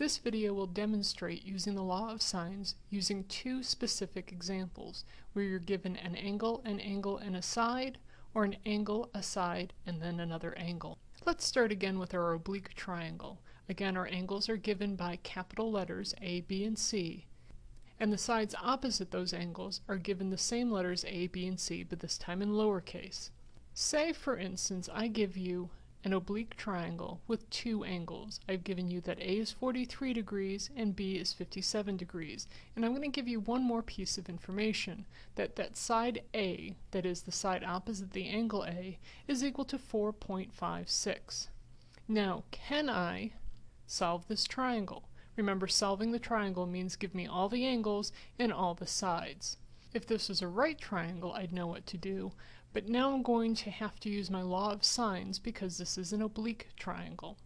This video will demonstrate using the law of sines using two specific examples where you're given an angle, an angle, and a side, or an angle, a side, and then another angle. Let's start again with our oblique triangle. Again, our angles are given by capital letters A, B, and C, and the sides opposite those angles are given the same letters A, B, and C, but this time in lowercase. Say, for instance, I give you an oblique triangle with two angles. I've given you that A is 43 degrees and B is 57 degrees. And I'm going to give you one more piece of information, that that side A, that is the side opposite the angle A, is equal to 4.56. Now, can I solve this triangle? Remember, solving the triangle means give me all the angles and all the sides. If this was a right triangle, I'd know what to do, but now I'm going to have to use my law of sines because this is an oblique triangle.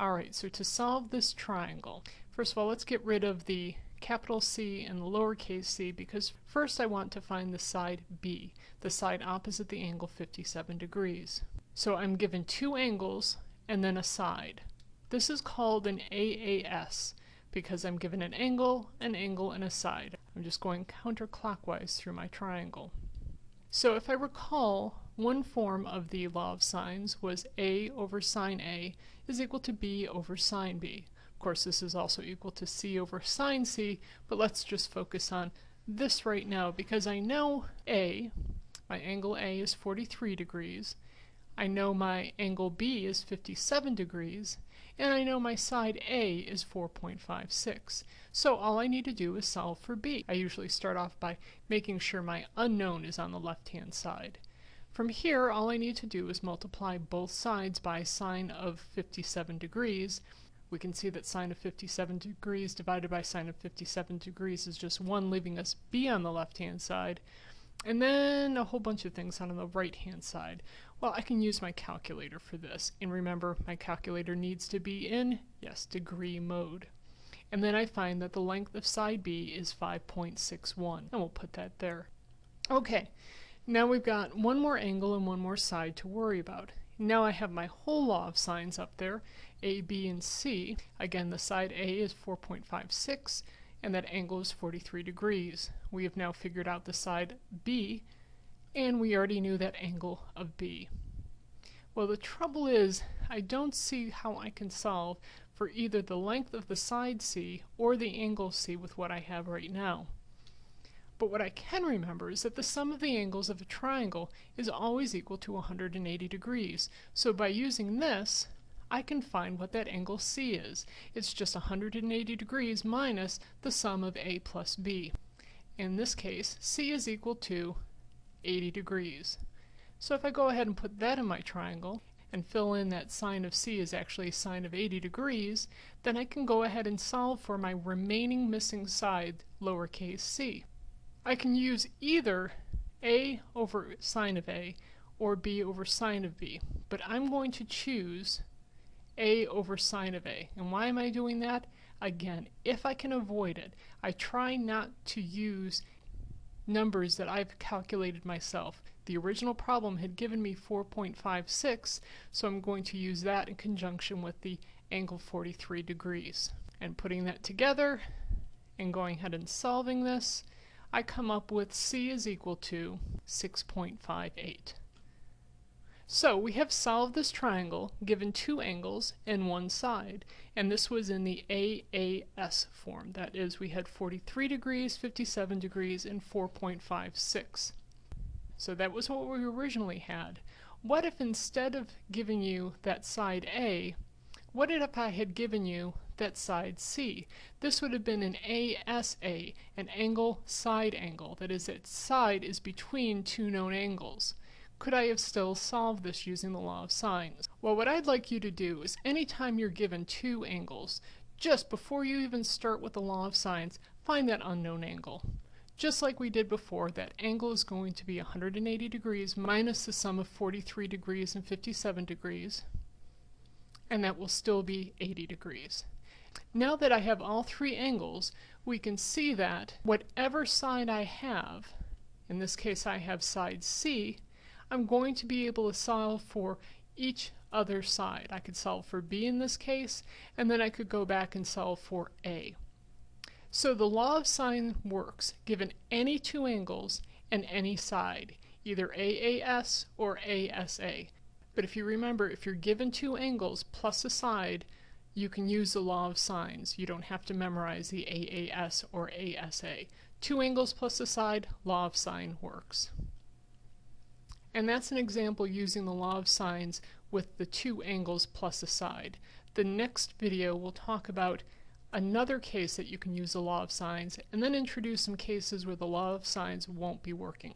Alright, so to solve this triangle, first of all, let's get rid of the capital C and the lowercase c because first I want to find the side B, the side opposite the angle 57 degrees. So I'm given two angles and then a side. This is called an AAS because I'm given an angle, an angle, and a side. I'm just going counterclockwise through my triangle. So if I recall, one form of the law of sines was A over sine A is equal to B over sine B. Of course, this is also equal to C over sine C, but let's just focus on this right now because I know A, my angle A is 43 degrees, I know my angle B is 57 degrees, and I know my side A is 4.56. So all I need to do is solve for B. I usually start off by making sure my unknown is on the left-hand side. From here, all I need to do is multiply both sides by sine of 57 degrees. We can see that sine of 57 degrees divided by sine of 57 degrees is just 1, leaving us b on the left-hand side. And then a whole bunch of things on the right-hand side. Well, I can use my calculator for this. And remember, my calculator needs to be in, yes, degree mode. And then I find that the length of side B is 5.61. And we'll put that there. Okay, now we've got one more angle and one more side to worry about. Now I have my whole law of sines up there, A, B, and C. Again, the side A is 4.56, and that angle is 43 degrees. We have now figured out the side B, and we already knew that angle of B. Well, the trouble is, I don't see how I can solve for either the length of the side C or the angle C with what I have right now. But what I can remember is that the sum of the angles of a triangle is always equal to 180 degrees. So by using this, I can find what that angle C is. It's just 180 degrees minus the sum of A plus B. In this case, C is equal to 80 degrees. So if I go ahead and put that in my triangle and fill in that sine of C is actually sine of 80 degrees, then I can go ahead and solve for my remaining missing side, lowercase c. I can use either a over sine of a or b over sine of b, but I'm going to choose a over sine of a. And why am I doing that? Again, if I can avoid it, I try not to use numbers that I've calculated myself. The original problem had given me 4.56, so I'm going to use that in conjunction with the angle 43 degrees. And putting that together and going ahead and solving this, I come up with C is equal to 6.58. So we have solved this triangle given two angles and one side and this was in the AAS form. That is we had 43 degrees 57 degrees and 4.56 so that was what we originally had. What if instead of giving you that side A what if I had given you that side C? This would have been an ASA an angle side angle. That is its side is between two known angles could I have still solved this using the law of sines? Well, what I'd like you to do is anytime you're given two angles, just before you even start with the law of sines, find that unknown angle. Just like we did before, that angle is going to be 180 degrees minus the sum of 43 degrees and 57 degrees, and that will still be 80 degrees. Now that I have all three angles, we can see that whatever side I have, in this case I have side C, I'm going to be able to solve for each other side. I could solve for b in this case, and then I could go back and solve for a. So the law of sine works given any two angles and any side, either AAS or ASA. But if you remember, if you're given two angles plus a side, you can use the law of sines. You don't have to memorize the AAS or ASA. Two angles plus a side, law of sine works. And that's an example using the law of sines with the two angles plus a side. The next video will talk about another case that you can use the law of sines and then introduce some cases where the law of sines won't be working.